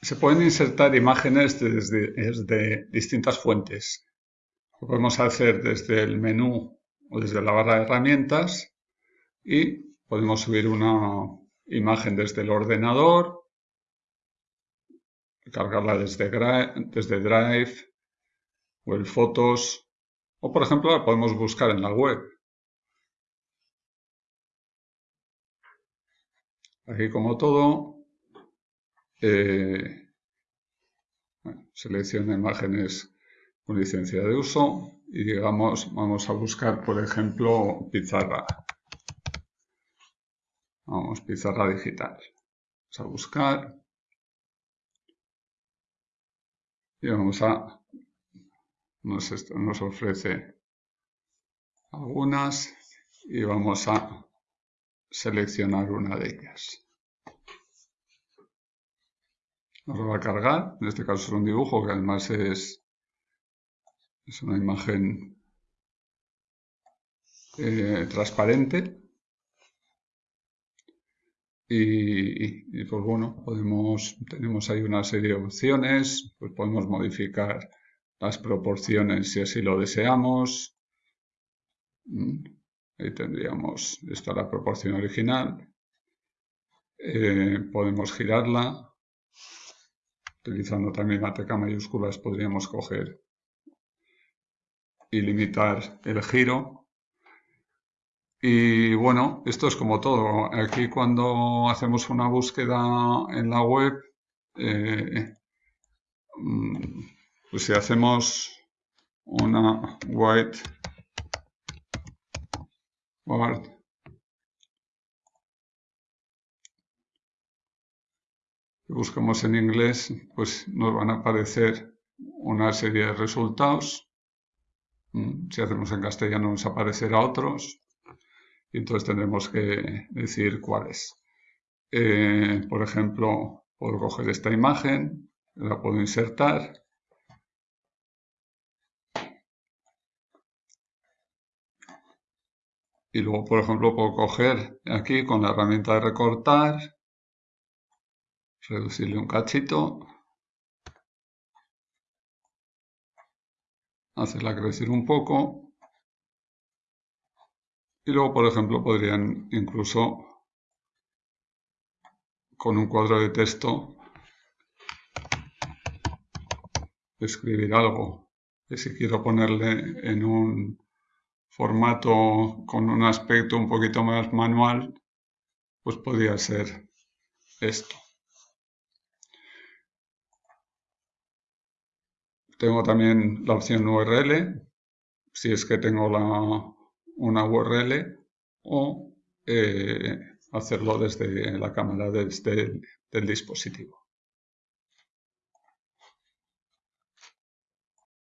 Se pueden insertar imágenes desde, distintas fuentes. Lo podemos hacer desde el menú o desde la barra de herramientas y podemos subir una imagen desde el ordenador, cargarla desde, desde Drive o el Fotos o por ejemplo la podemos buscar en la web. Aquí como todo eh, selecciona imágenes con licencia de uso y digamos, vamos a buscar, por ejemplo, pizarra. Vamos, pizarra digital. Vamos a buscar. Y vamos a... Nos, nos ofrece algunas y vamos a seleccionar una de ellas. Nos va a cargar, en este caso es un dibujo que además es, es una imagen eh, transparente y, pues bueno, podemos, tenemos ahí una serie de opciones, pues podemos modificar las proporciones si así lo deseamos. Mm, ahí tendríamos, esta la proporción original. Eh, podemos girarla utilizando también la tecla mayúsculas podríamos coger y limitar el giro. Y bueno, esto es como todo. Aquí cuando hacemos una búsqueda en la web, eh, mm, pues si hacemos una white board buscamos en inglés, pues nos van a aparecer una serie de resultados. Mm, si hacemos en castellano nos aparecerá otros. Y entonces tendremos que decir cuáles. Eh, por ejemplo, puedo coger esta imagen, la puedo insertar. Y luego, por ejemplo, puedo coger aquí con la herramienta de recortar reducirle un cachito, hacerla crecer un poco. Y luego por ejemplo podrían incluso con un cuadro de texto escribir algo. Que si quiero ponerle en un formato con un aspecto un poquito más manual pues podría ser esto Tengo también la opción URL, si es que tengo la, una URL, o eh, hacerlo desde la cámara del dispositivo.